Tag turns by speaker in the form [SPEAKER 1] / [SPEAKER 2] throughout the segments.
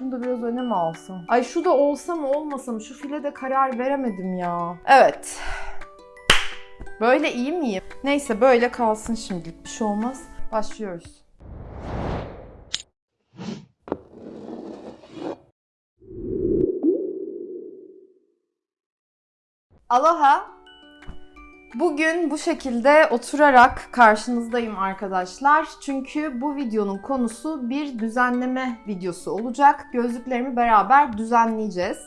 [SPEAKER 1] Şunu da biraz öne mi alsam? Ay şu da olsa mı olmasa mı? Şu file de karar veremedim ya. Evet. Böyle iyi miyim? Neyse böyle kalsın şimdilik. Bir şey olmaz. Başlıyoruz. Aloha. Bugün bu şekilde oturarak karşınızdayım arkadaşlar. Çünkü bu videonun konusu bir düzenleme videosu olacak. Gözlüklerimi beraber düzenleyeceğiz.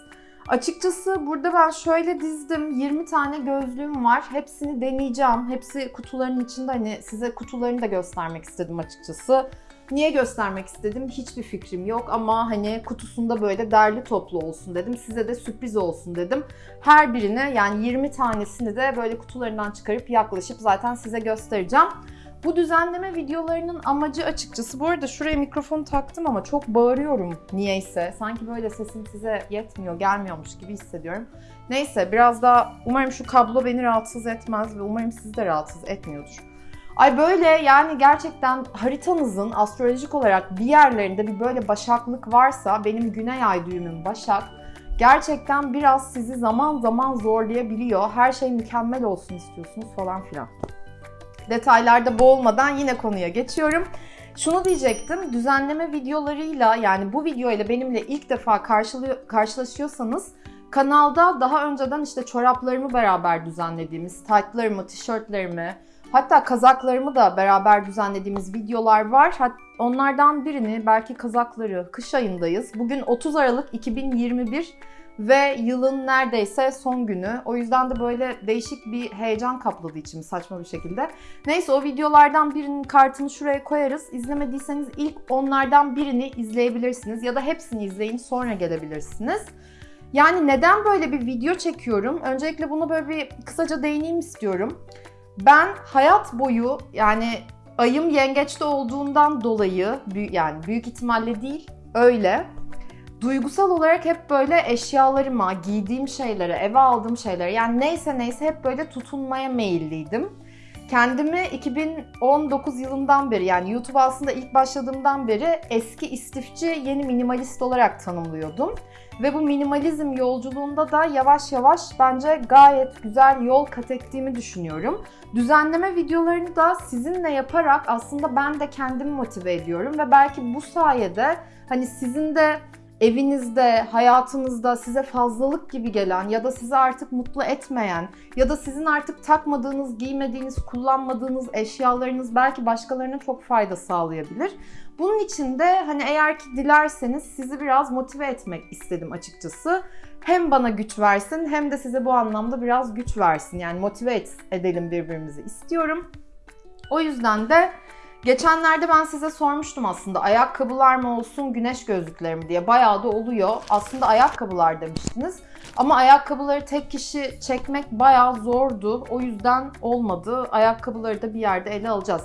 [SPEAKER 1] Açıkçası burada ben şöyle dizdim. 20 tane gözlüğüm var. Hepsini deneyeceğim. Hepsi kutuların içinde. Hani size kutularını da göstermek istedim açıkçası. Niye göstermek istedim hiçbir fikrim yok ama hani kutusunda böyle derli toplu olsun dedim. Size de sürpriz olsun dedim. Her birine yani 20 tanesini de böyle kutularından çıkarıp yaklaşıp zaten size göstereceğim. Bu düzenleme videolarının amacı açıkçası bu arada şuraya mikrofonu taktım ama çok bağırıyorum niyeyse. Sanki böyle sesim size yetmiyor, gelmiyormuş gibi hissediyorum. Neyse biraz daha umarım şu kablo beni rahatsız etmez ve umarım sizi de rahatsız etmiyordur. Ay böyle yani gerçekten haritanızın astrolojik olarak bir yerlerinde bir böyle başaklık varsa benim güney ay düğümüm başak gerçekten biraz sizi zaman zaman zorlayabiliyor. Her şey mükemmel olsun istiyorsunuz falan filan. Detaylarda boğulmadan yine konuya geçiyorum. Şunu diyecektim, düzenleme videolarıyla yani bu video ile benimle ilk defa karşılaşıyorsanız kanalda daha önceden işte çoraplarımı beraber düzenlediğimiz, taytlarımı, tişörtlerimi, Hatta kazaklarımı da beraber düzenlediğimiz videolar var. Onlardan birini belki kazakları kış ayındayız. Bugün 30 Aralık 2021 ve yılın neredeyse son günü. O yüzden de böyle değişik bir heyecan kapladı içimi saçma bir şekilde. Neyse o videolardan birinin kartını şuraya koyarız. İzlemediyseniz ilk onlardan birini izleyebilirsiniz ya da hepsini izleyin sonra gelebilirsiniz. Yani neden böyle bir video çekiyorum? Öncelikle bunu böyle bir kısaca değineyim istiyorum. Ben hayat boyu yani ayım yengeçte olduğundan dolayı yani büyük ihtimalle değil öyle duygusal olarak hep böyle eşyalarıma, giydiğim şeylere, eve aldığım şeylere yani neyse neyse hep böyle tutunmaya meyilliydim. Kendimi 2019 yılından beri yani YouTube aslında ilk başladığımdan beri eski istifçi yeni minimalist olarak tanımlıyordum. Ve bu minimalizm yolculuğunda da yavaş yavaş bence gayet güzel yol kat ettiğimi düşünüyorum. Düzenleme videolarını da sizinle yaparak aslında ben de kendimi motive ediyorum ve belki bu sayede hani sizin de evinizde, hayatınızda size fazlalık gibi gelen ya da sizi artık mutlu etmeyen ya da sizin artık takmadığınız, giymediğiniz, kullanmadığınız eşyalarınız belki başkalarına çok fayda sağlayabilir. Bunun için de hani eğer ki dilerseniz sizi biraz motive etmek istedim açıkçası. Hem bana güç versin hem de size bu anlamda biraz güç versin. Yani motive edelim birbirimizi istiyorum. O yüzden de Geçenlerde ben size sormuştum aslında ayakkabılar mı olsun güneş gözlükleri mi diye. Bayağı da oluyor. Aslında ayakkabılar demiştiniz. Ama ayakkabıları tek kişi çekmek bayağı zordu. O yüzden olmadı. Ayakkabıları da bir yerde ele alacağız.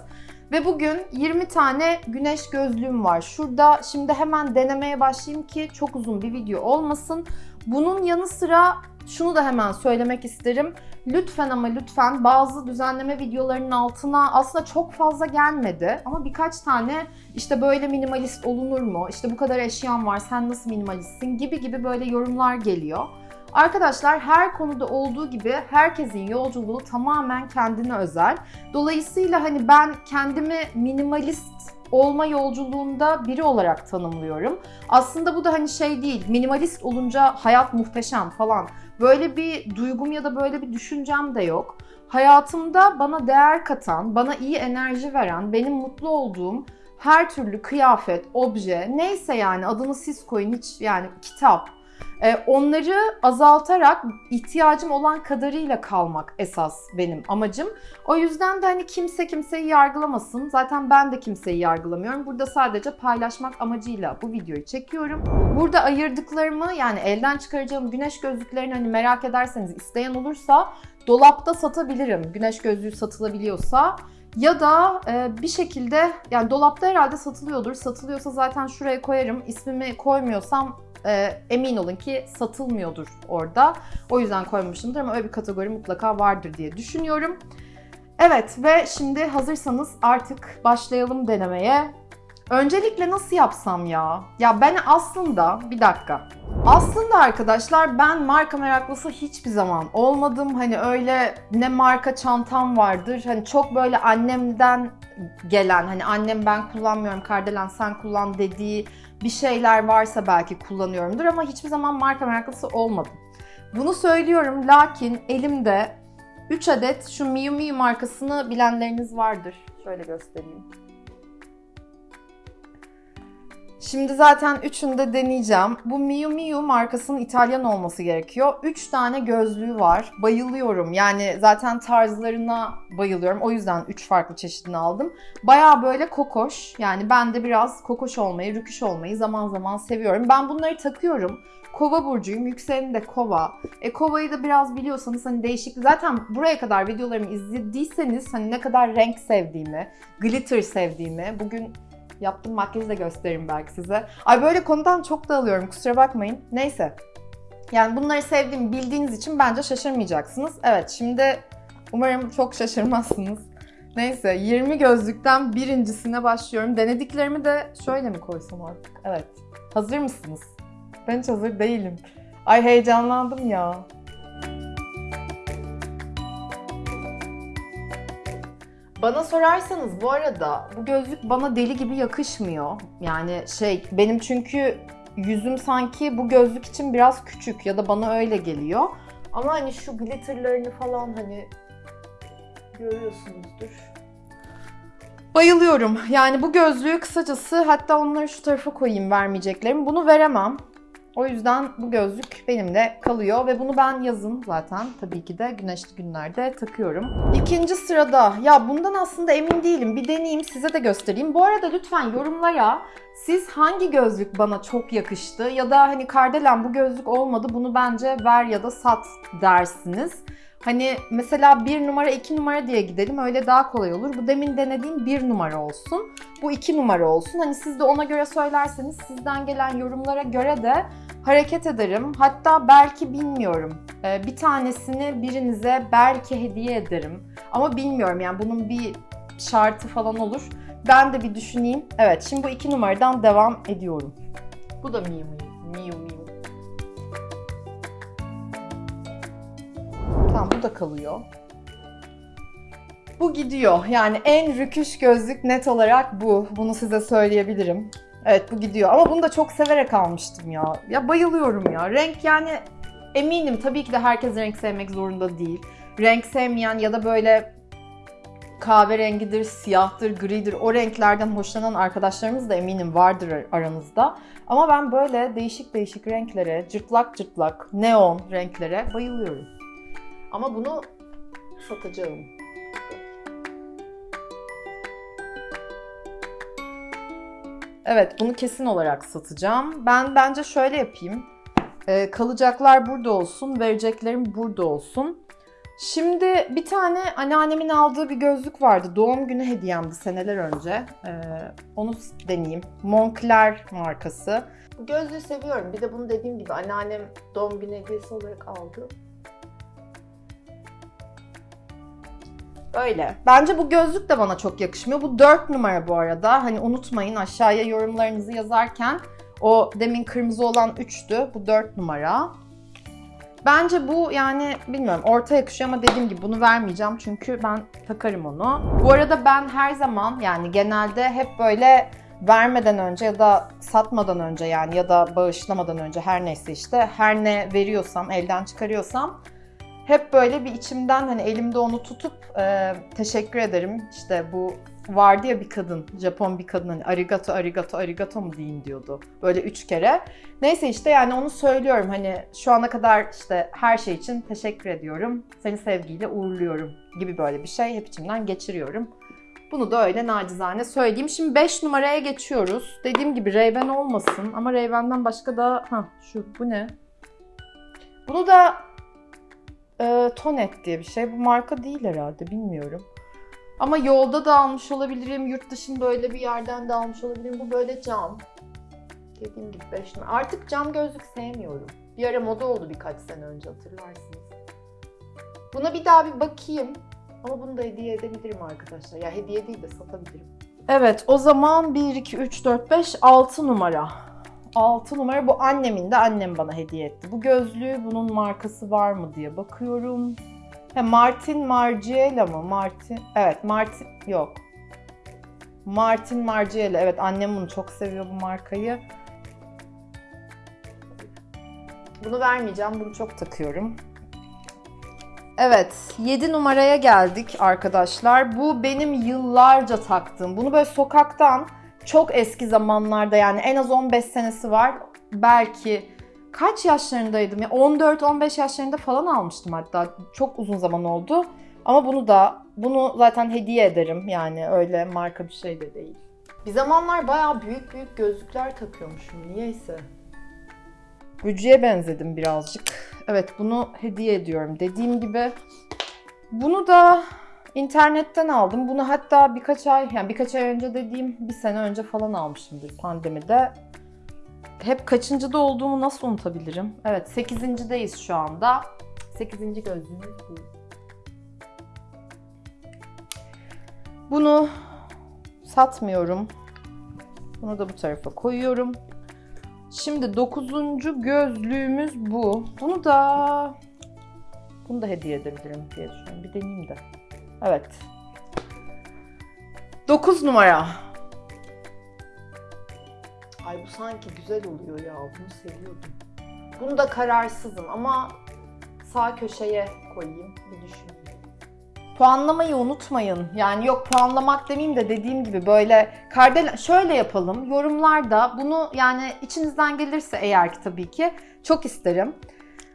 [SPEAKER 1] Ve bugün 20 tane güneş gözlüğüm var. Şurada şimdi hemen denemeye başlayayım ki çok uzun bir video olmasın. Bunun yanı sıra şunu da hemen söylemek isterim. Lütfen ama lütfen bazı düzenleme videolarının altına aslında çok fazla gelmedi ama birkaç tane işte böyle minimalist olunur mu? İşte bu kadar eşyan var sen nasıl minimalistsin gibi gibi böyle yorumlar geliyor. Arkadaşlar her konuda olduğu gibi herkesin yolculuğu tamamen kendine özel. Dolayısıyla hani ben kendimi minimalist olma yolculuğunda biri olarak tanımlıyorum. Aslında bu da hani şey değil, minimalist olunca hayat muhteşem falan. Böyle bir duygum ya da böyle bir düşüncem de yok. Hayatımda bana değer katan, bana iyi enerji veren, benim mutlu olduğum her türlü kıyafet, obje, neyse yani adını siz koyun hiç yani kitap, onları azaltarak ihtiyacım olan kadarıyla kalmak esas benim amacım. O yüzden de hani kimse kimseyi yargılamasın. Zaten ben de kimseyi yargılamıyorum. Burada sadece paylaşmak amacıyla bu videoyu çekiyorum. Burada ayırdıklarımı yani elden çıkaracağım güneş gözlüklerini hani merak ederseniz isteyen olursa dolapta satabilirim. Güneş gözlüğü satılabiliyorsa. Ya da e, bir şekilde yani dolapta herhalde satılıyordur. Satılıyorsa zaten şuraya koyarım. İsmimi koymuyorsam e, emin olun ki satılmıyordur orada. O yüzden koymuşumdur ama öyle bir kategori mutlaka vardır diye düşünüyorum. Evet ve şimdi hazırsanız artık başlayalım denemeye. Öncelikle nasıl yapsam ya? Ya ben aslında bir dakika. Aslında arkadaşlar ben marka meraklısı hiçbir zaman olmadım. Hani öyle ne marka çantam vardır. Hani çok böyle annemden gelen hani annem ben kullanmıyorum Kardelen sen kullan dediği bir şeyler varsa belki kullanıyorumdur ama hiçbir zaman marka meraklısı olmadım. Bunu söylüyorum lakin elimde 3 adet şu Miu Miu markasını bilenleriniz vardır. Şöyle göstereyim. Şimdi zaten üçünü de deneyeceğim. Bu Miu Miu markasının İtalyan olması gerekiyor. Üç tane gözlüğü var. Bayılıyorum. Yani zaten tarzlarına bayılıyorum. O yüzden üç farklı çeşidini aldım. Baya böyle kokoş. Yani ben de biraz kokoş olmayı, rüküş olmayı zaman zaman seviyorum. Ben bunları takıyorum. Kova burcuyum. Yükselenim de kova. E kovayı da biraz biliyorsanız hani değişik. Zaten buraya kadar videolarımı izlediyseniz hani ne kadar renk sevdiğimi, glitter sevdiğimi, bugün yaptığım makyajı da gösteririm belki size. Ay böyle konudan çok dağılıyorum kusura bakmayın. Neyse. Yani bunları sevdiğimi bildiğiniz için bence şaşırmayacaksınız. Evet şimdi umarım çok şaşırmazsınız. Neyse 20 gözlükten birincisine başlıyorum. Denediklerimi de şöyle mi koysam artık? Evet. Hazır mısınız? Ben hiç hazır değilim. Ay heyecanlandım ya. Bana sorarsanız bu arada bu gözlük bana deli gibi yakışmıyor. Yani şey benim çünkü yüzüm sanki bu gözlük için biraz küçük ya da bana öyle geliyor. Ama hani şu glitterlarını falan hani görüyorsunuzdur. Bayılıyorum. Yani bu gözlüğü kısacası hatta onları şu tarafa koyayım vermeyeceklerim. Bunu veremem. O yüzden bu gözlük benimle kalıyor ve bunu ben yazın zaten tabii ki de güneşli günlerde takıyorum. İkinci sırada ya bundan aslında emin değilim. Bir deneyeyim size de göstereyim. Bu arada lütfen yorumlara siz hangi gözlük bana çok yakıştı ya da hani Kardelen bu gözlük olmadı bunu bence ver ya da sat dersiniz. Hani mesela bir numara iki numara diye gidelim öyle daha kolay olur. Bu demin denediğim bir numara olsun. Bu iki numara olsun. Hani siz de ona göre söylerseniz sizden gelen yorumlara göre de hareket ederim. Hatta belki bilmiyorum. Ee, bir tanesini birinize belki hediye ederim. Ama bilmiyorum yani bunun bir şartı falan olur. Ben de bir düşüneyim. Evet şimdi bu iki numaradan devam ediyorum. Bu da Miu Miu. Miu Miu. Tamam bu da kalıyor. Bu gidiyor. Yani en rüküş gözlük net olarak bu. Bunu size söyleyebilirim. Evet bu gidiyor. Ama bunu da çok severek almıştım ya. Ya bayılıyorum ya. Renk yani eminim tabii ki de herkes renk sevmek zorunda değil. Renk sevmeyen ya da böyle kahverengidir, siyahtır, gridir o renklerden hoşlanan arkadaşlarımız da eminim vardır aranızda. Ama ben böyle değişik değişik renklere, cırtlak cırtlak, neon renklere bayılıyorum. Ama bunu satacağım. Evet, bunu kesin olarak satacağım. Ben bence şöyle yapayım. Ee, kalacaklar burada olsun, vereceklerim burada olsun. Şimdi bir tane anneannemin aldığı bir gözlük vardı. Doğum günü hediyemdi seneler önce. Ee, onu deneyeyim. Moncler markası. Gözlüğü seviyorum. Bir de bunu dediğim gibi anneannem doğum günü hediyesi olarak aldı. Böyle. Bence bu gözlük de bana çok yakışmıyor. Bu 4 numara bu arada. Hani unutmayın aşağıya yorumlarınızı yazarken o demin kırmızı olan 3'tü. Bu 4 numara. Bence bu yani bilmiyorum orta yakışıyor ama dediğim gibi bunu vermeyeceğim çünkü ben takarım onu. Bu arada ben her zaman yani genelde hep böyle vermeden önce ya da satmadan önce yani ya da bağışlamadan önce her neyse işte her ne veriyorsam elden çıkarıyorsam hep böyle bir içimden hani elimde onu tutup e, teşekkür ederim. İşte bu vardı ya bir kadın, Japon bir kadın hani arigato arigato arigato mu deyin diyordu. Böyle üç kere. Neyse işte yani onu söylüyorum hani şu ana kadar işte her şey için teşekkür ediyorum. Seni sevgiyle uğurluyorum gibi böyle bir şey hep içimden geçiriyorum. Bunu da öyle nacizane söyleyeyim. Şimdi 5 numaraya geçiyoruz. Dediğim gibi Ray-Ban olmasın ama Ray-Ban'dan başka da... ha şu bu ne? Bunu da e, Tonet diye bir şey. Bu marka değil herhalde bilmiyorum. Ama yolda da almış olabilirim, yurt dışında öyle bir yerden de almış olabilirim. Bu böyle cam. Dediğim gibi 5 numara. Artık cam gözlük sevmiyorum. Bir ara moda oldu birkaç sene önce hatırlarsınız. Buna bir daha bir bakayım. Ama bunu da hediye edebilirim arkadaşlar. Ya hediye değil de satabilirim. Evet o zaman 1, 2, 3, 4, 5, 6 numara. 6 numara bu annemin de annem bana hediye etti. Bu gözlüğü bunun markası var mı diye bakıyorum. Ha, Martin Margiela mı? Martin. Evet Martin yok. Martin Margiela. Evet annem bunu çok seviyor bu markayı. Bunu vermeyeceğim. Bunu çok takıyorum. Evet, 7 numaraya geldik arkadaşlar. Bu benim yıllarca taktığım. Bunu böyle sokaktan çok eski zamanlarda yani en az 15 senesi var. Belki kaç yaşlarındaydım ya 14-15 yaşlarında falan almıştım hatta. Çok uzun zaman oldu. Ama bunu da bunu zaten hediye ederim. Yani öyle marka bir şey de değil. Bir zamanlar bayağı büyük büyük gözlükler takıyormuşum niyeyse. Gücü'ye benzedim birazcık. Evet bunu hediye ediyorum. Dediğim gibi bunu da internetten aldım. Bunu hatta birkaç ay, yani birkaç ay önce dediğim bir sene önce falan almışımdır pandemide. Hep kaçıncıda olduğumu nasıl unutabilirim? Evet 8.deyiz şu anda. 8. gözlüğümüz bu. Bunu satmıyorum. Bunu da bu tarafa koyuyorum. Şimdi dokuzuncu gözlüğümüz bu. Bunu da bunu da hediye edebilirim diye düşünüyorum. Bir deneyeyim de. Evet. 9 numara. Ay bu sanki güzel oluyor ya. Bunu seviyordum. Bunu da kararsızım ama sağ köşeye koyayım. Bir düşüneyim. Puanlamayı unutmayın. Yani yok puanlamak demeyeyim de dediğim gibi böyle kardel şöyle yapalım. Yorumlarda bunu yani içinizden gelirse eğer ki tabii ki çok isterim.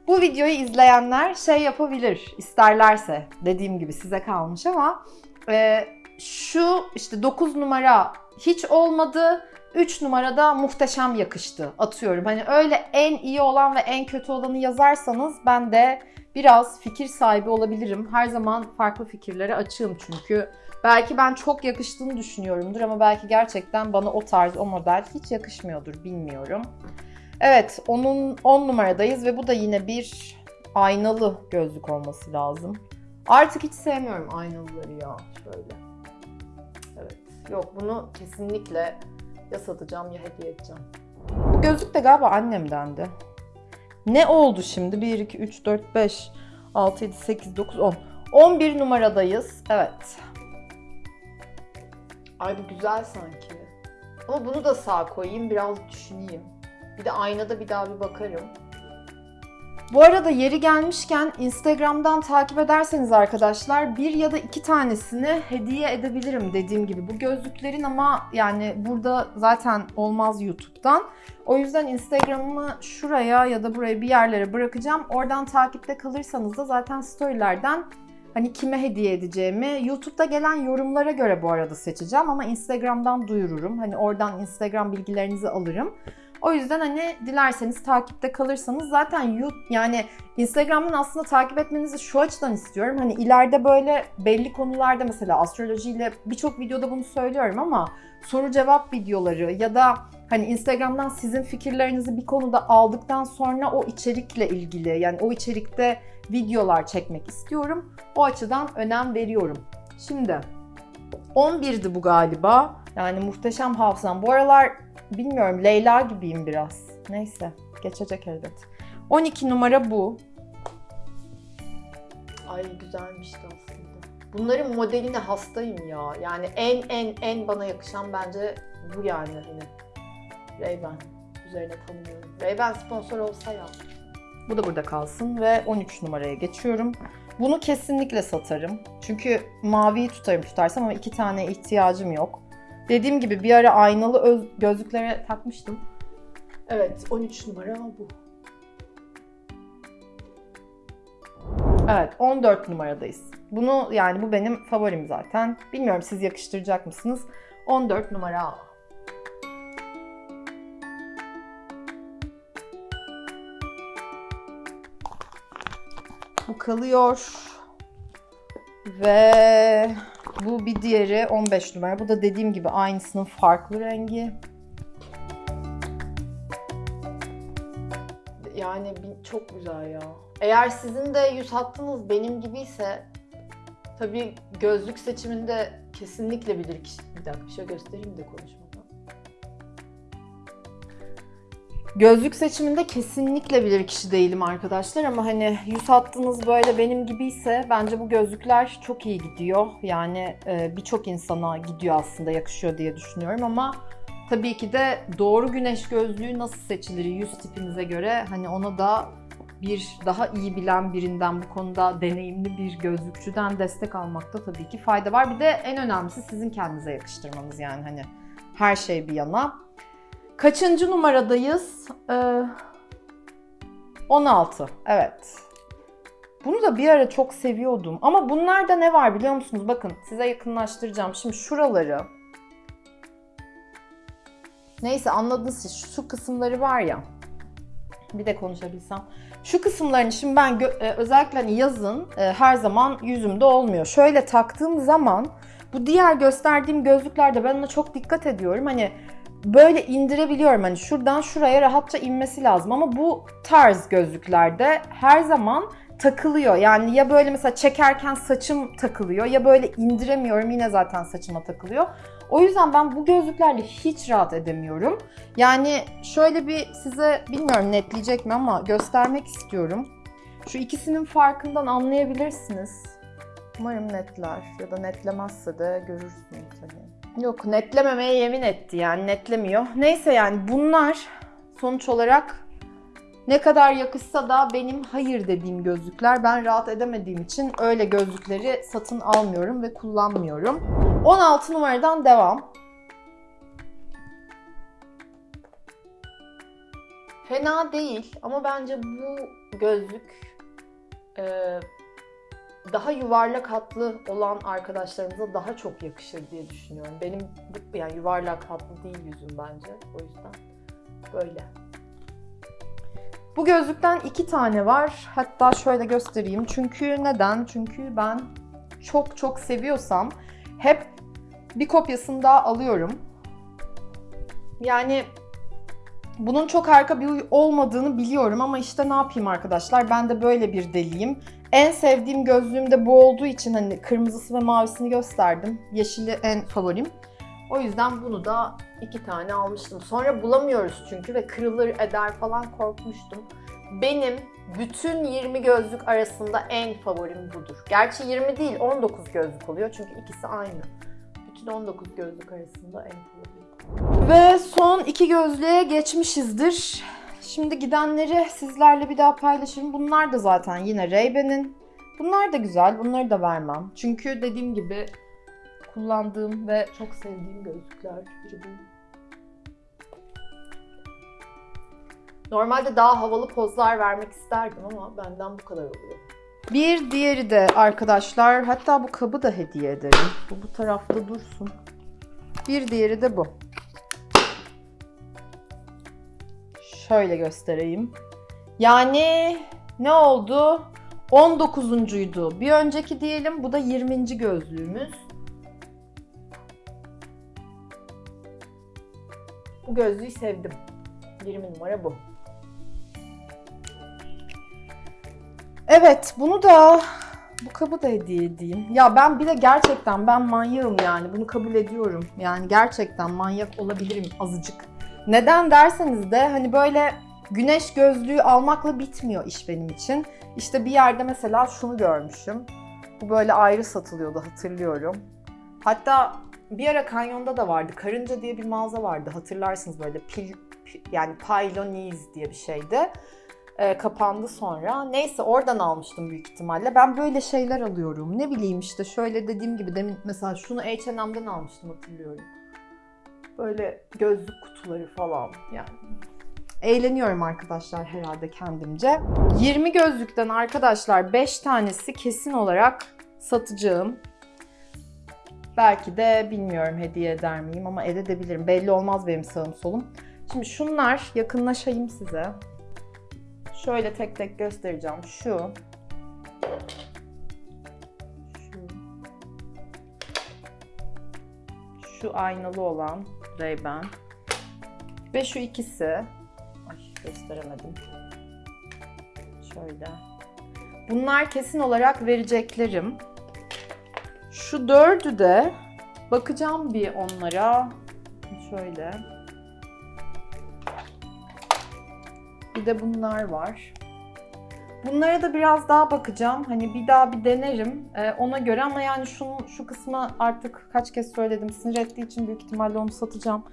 [SPEAKER 1] Bu videoyu izleyenler şey yapabilir isterlerse dediğim gibi size kalmış ama e, şu işte 9 numara hiç olmadı. 3 numarada muhteşem yakıştı atıyorum. Hani öyle en iyi olan ve en kötü olanı yazarsanız ben de biraz fikir sahibi olabilirim. Her zaman farklı fikirlere açığım çünkü. Belki ben çok yakıştığını düşünüyorumdur ama belki gerçekten bana o tarz, o model hiç yakışmıyordur bilmiyorum. Evet, onun 10 numaradayız ve bu da yine bir aynalı gözlük olması lazım. Artık hiç sevmiyorum aynalıları ya şöyle. Evet, yok bunu kesinlikle ya satacağım ya hediye edeceğim. Bu gözlük de galiba annemdendi. Ne oldu şimdi? 1, 2, 3, 4, 5, 6, 7, 8, 9, 10. 11 numaradayız. Evet. Ay bu güzel sanki. Ama bunu da sağ koyayım biraz düşüneyim. Bir de aynada bir daha bir bakarım. Bu arada yeri gelmişken Instagram'dan takip ederseniz arkadaşlar bir ya da iki tanesini hediye edebilirim dediğim gibi. Bu gözlüklerin ama yani burada zaten olmaz YouTube'dan. O yüzden Instagram'ımı şuraya ya da buraya bir yerlere bırakacağım. Oradan takipte kalırsanız da zaten storylerden hani kime hediye edeceğimi YouTube'da gelen yorumlara göre bu arada seçeceğim ama Instagram'dan duyururum. Hani oradan Instagram bilgilerinizi alırım. O yüzden hani dilerseniz takipte kalırsanız zaten YouTube yani Instagram'dan aslında takip etmenizi şu açıdan istiyorum. Hani ileride böyle belli konularda mesela astrolojiyle birçok videoda bunu söylüyorum ama soru cevap videoları ya da hani Instagram'dan sizin fikirlerinizi bir konuda aldıktan sonra o içerikle ilgili yani o içerikte videolar çekmek istiyorum. O açıdan önem veriyorum. Şimdi 11'di bu galiba. Yani muhteşem hafızam. Bu aralar bilmiyorum Leyla gibiyim biraz. Neyse geçecek elbet. 12 numara bu. Ay güzelmişti aslında. Bunların modeline hastayım ya. Yani en en en bana yakışan bence bu yani hani. Ray-Ban. Üzerine tanımıyorum. Ray-Ban sponsor olsa ya. Bu da burada kalsın ve 13 numaraya geçiyorum. Bunu kesinlikle satarım. Çünkü maviyi tutarım tutarsam ama iki tane ihtiyacım yok. Dediğim gibi bir ara aynalı öz- gözlüklere takmıştım. Evet 13 numara bu. Evet 14 numaradayız. Bunu yani bu benim favorim zaten. Bilmiyorum siz yakıştıracak mısınız? 14 numara. Bu kalıyor. Ve bu bir diğeri 15 numara. Bu da dediğim gibi aynısının farklı rengi. Yani çok güzel ya. Eğer sizin de yüz hattınız benim gibiyse tabii gözlük seçiminde kesinlikle bilir kişi,
[SPEAKER 2] Bir dakika bir şey göstereyim de konuşmadan.
[SPEAKER 1] Gözlük seçiminde kesinlikle bilir kişi değilim arkadaşlar ama hani yüz hattınız böyle benim gibiyse bence bu gözlükler çok iyi gidiyor. Yani e, birçok insana gidiyor aslında yakışıyor diye düşünüyorum ama tabii ki de doğru güneş gözlüğü nasıl seçilir yüz tipinize göre hani ona da bir daha iyi bilen birinden bu konuda deneyimli bir gözlükçüden destek almakta tabii ki fayda var. Bir de en önemlisi sizin kendinize yakıştırmanız yani hani her şey bir yana. Kaçıncı numaradayız? Ee, 16. Evet. Bunu da bir ara çok seviyordum. Ama bunlarda ne var biliyor musunuz? Bakın size yakınlaştıracağım. Şimdi şuraları. Neyse anladınız siz. Şu kısımları var ya. Bir de konuşabilsem. Şu kısımlarını şimdi ben e, özellikle hani yazın e, her zaman yüzümde olmuyor. Şöyle taktığım zaman bu diğer gösterdiğim gözlüklerde ben ona çok dikkat ediyorum. Hani böyle indirebiliyorum. Hani şuradan şuraya rahatça inmesi lazım ama bu tarz gözlüklerde her zaman takılıyor. Yani ya böyle mesela çekerken saçım takılıyor ya böyle indiremiyorum yine zaten saçıma takılıyor. O yüzden ben bu gözlüklerle hiç rahat edemiyorum. Yani şöyle bir size bilmiyorum netleyecek mi ama göstermek istiyorum. Şu ikisinin farkından anlayabilirsiniz. Umarım netler ya da netlemezse de görürsünüz. Yok netlememeye yemin etti yani netlemiyor. Neyse yani bunlar sonuç olarak ne kadar yakışsa da benim hayır dediğim gözlükler. Ben rahat edemediğim için öyle gözlükleri satın almıyorum ve kullanmıyorum. 16 numaradan devam. Fena değil ama bence bu gözlük e, daha yuvarlak hatlı olan arkadaşlarımıza daha çok yakışır diye düşünüyorum. Benim yani yuvarlak hatlı değil yüzüm bence. O yüzden böyle. Bu gözlükten iki tane var. Hatta şöyle göstereyim. Çünkü neden? Çünkü ben çok çok seviyorsam hep bir kopyasını daha alıyorum. Yani bunun çok harika bir olmadığını biliyorum ama işte ne yapayım arkadaşlar? Ben de böyle bir deliyim. En sevdiğim gözlüğüm de bu olduğu için hani kırmızısı ve mavisini gösterdim. Yeşili en favorim. O yüzden bunu da iki tane almıştım. Sonra bulamıyoruz çünkü ve kırılır eder falan korkmuştum. Benim bütün 20 gözlük arasında en favorim budur. Gerçi 20 değil 19 gözlük oluyor çünkü ikisi aynı. Bütün 19 gözlük arasında en favorim. Ve son iki gözlüğe geçmişizdir. Şimdi gidenleri sizlerle bir daha paylaşırım. Bunlar da zaten yine Ray-Ban'in. Bunlar da güzel. Bunları da vermem. Çünkü dediğim gibi kullandığım ve çok sevdiğim gözlükler. Normalde daha havalı pozlar vermek isterdim ama benden bu kadar oluyor. Bir diğeri de arkadaşlar, hatta bu kabı da hediye ederim. Bu bu tarafta dursun. Bir diğeri de bu. Şöyle göstereyim. Yani ne oldu? 19'uncuydu. Bir önceki diyelim bu da 20. gözlüğümüz. Bu gözlüğü sevdim. 20 numara bu. Evet bunu da bu kabı da hediye edeyim. Ya ben bir de gerçekten ben manyağım yani. Bunu kabul ediyorum. Yani gerçekten manyak olabilirim azıcık. Neden derseniz de hani böyle güneş gözlüğü almakla bitmiyor iş benim için. İşte bir yerde mesela şunu görmüşüm. Bu böyle ayrı satılıyordu hatırlıyorum. Hatta bir ara kanyonda da vardı. Karınca diye bir mağaza vardı. Hatırlarsınız böyle pil, pil- yani Pylonies diye bir şeydi. Ee, kapandı sonra. Neyse oradan almıştım büyük ihtimalle. Ben böyle şeyler alıyorum. Ne bileyim işte şöyle dediğim gibi demin mesela şunu H&M'den almıştım hatırlıyorum. Böyle gözlük kutuları falan yani. Eğleniyorum arkadaşlar herhalde kendimce. 20 gözlükten arkadaşlar 5 tanesi kesin olarak satacağım. Belki de bilmiyorum hediye eder miyim ama edebilirim. Belli olmaz benim sağım solum. Şimdi şunlar yakınlaşayım size. Şöyle tek tek göstereceğim. Şu. Şu. Şu aynalı olan Ray-Ban. Ve şu ikisi. Ay gösteremedim. Şöyle. Bunlar kesin olarak vereceklerim. Şu dördü de Bakacağım bir onlara. Şöyle. Bir de bunlar var. Bunlara da biraz daha bakacağım. Hani bir daha bir denerim ee, ona göre ama yani şunu, şu kısmı artık kaç kez söyledim. Sinir ettiği için büyük ihtimalle onu satacağım.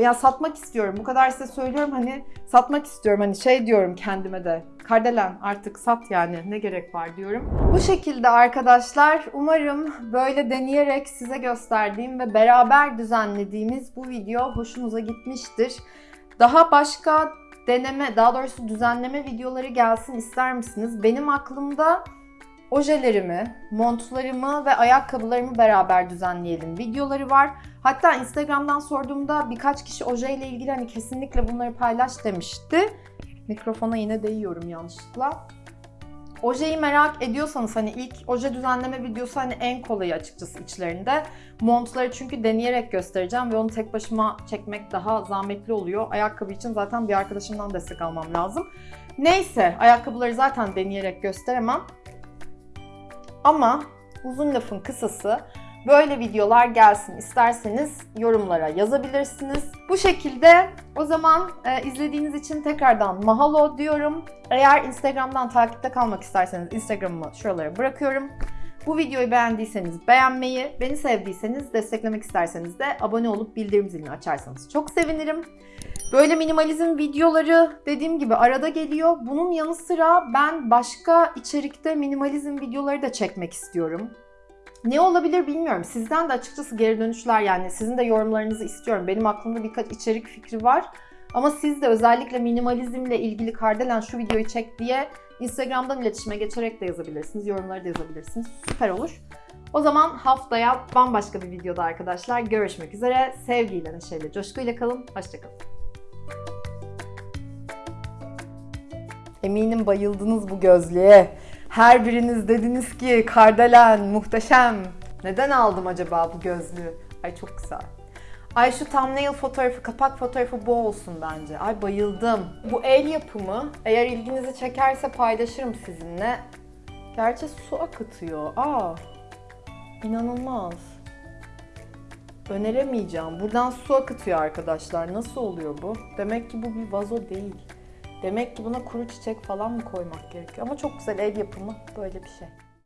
[SPEAKER 1] Ya satmak istiyorum. Bu kadar size söylüyorum hani satmak istiyorum. Hani şey diyorum kendime de. Kardelen artık sat yani ne gerek var diyorum. Bu şekilde arkadaşlar umarım böyle deneyerek size gösterdiğim ve beraber düzenlediğimiz bu video hoşunuza gitmiştir. Daha başka deneme, daha doğrusu düzenleme videoları gelsin ister misiniz? Benim aklımda ojelerimi, montlarımı ve ayakkabılarımı beraber düzenleyelim videoları var. Hatta Instagram'dan sorduğumda birkaç kişi ojeyle ilgili hani kesinlikle bunları paylaş demişti. Mikrofona yine değiyorum yanlışlıkla. Ojeyi merak ediyorsanız hani ilk oje düzenleme videosu hani en kolayı açıkçası içlerinde. Montları çünkü deneyerek göstereceğim ve onu tek başıma çekmek daha zahmetli oluyor. Ayakkabı için zaten bir arkadaşımdan destek almam lazım. Neyse ayakkabıları zaten deneyerek gösteremem. Ama uzun lafın kısası böyle videolar gelsin isterseniz yorumlara yazabilirsiniz. Bu şekilde o zaman e, izlediğiniz için tekrardan mahalo diyorum. Eğer Instagram'dan takipte kalmak isterseniz Instagram'ımı şuralara bırakıyorum. Bu videoyu beğendiyseniz beğenmeyi, beni sevdiyseniz desteklemek isterseniz de abone olup bildirim zilini açarsanız çok sevinirim. Böyle minimalizm videoları dediğim gibi arada geliyor. Bunun yanı sıra ben başka içerikte minimalizm videoları da çekmek istiyorum. Ne olabilir bilmiyorum. Sizden de açıkçası geri dönüşler yani sizin de yorumlarınızı istiyorum. Benim aklımda birkaç içerik fikri var. Ama siz de özellikle minimalizmle ilgili Kardelen şu videoyu çek diye Instagram'dan iletişime geçerek de yazabilirsiniz. Yorumları da yazabilirsiniz. Süper olur. O zaman haftaya bambaşka bir videoda arkadaşlar görüşmek üzere. Sevgiyle, neşeyle, coşkuyla kalın. Hoşçakalın. Eminim bayıldınız bu gözlüğe. Her biriniz dediniz ki Kardelen muhteşem. Neden aldım acaba bu gözlüğü? Ay çok güzel. Ay şu thumbnail fotoğrafı, kapak fotoğrafı bu olsun bence. Ay bayıldım. Bu el yapımı eğer ilginizi çekerse paylaşırım sizinle. Gerçi su akıtıyor. Aa. İnanılmaz. Öneremeyeceğim. Buradan su akıtıyor arkadaşlar. Nasıl oluyor bu? Demek ki bu bir vazo değil. Demek ki buna kuru çiçek falan mı koymak gerekiyor? Ama çok güzel el yapımı böyle bir şey.